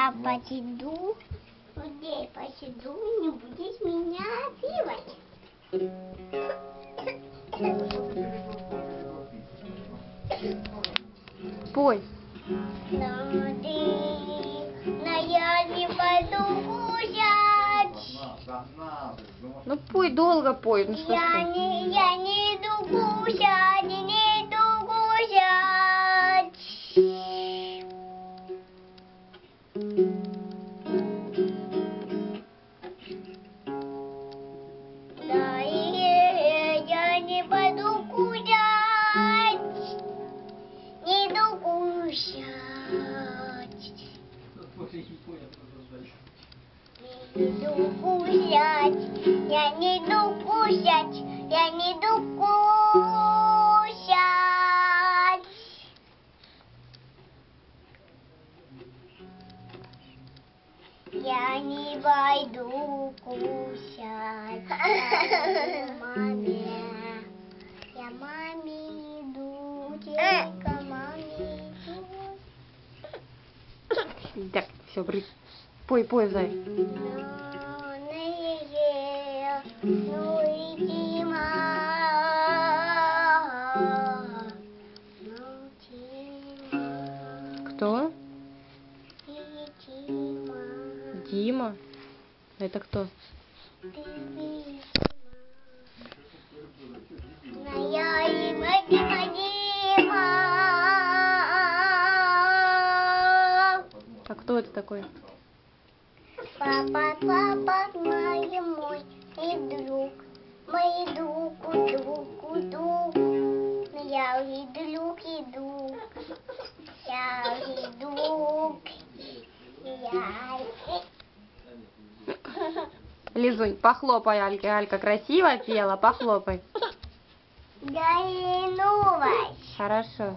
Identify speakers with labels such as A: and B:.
A: Да, посиду. Здесь посиду, не будешь меня пивать.
B: Пой.
A: Но ты, но я не пойду гулять.
B: Ну пой, долго пой. Ну что
A: Я
B: ты?
A: не, я не иду гулять, гулять. Не иду гулять, я не иду гулять, я не иду гулять. Я не пойду иду маме.
B: Так, все, брысь. Пой, пой, зай. Кто?
A: Дима.
B: Это кто? Кто это такой?
A: Папа, папа, мой мой и друг, мой друг, друг, друг. Я и друг, и друг, я и друг, я
B: Лизунь, похлопай Альке. Алька красиво пела, похлопай.
A: И новость.
B: Хорошо.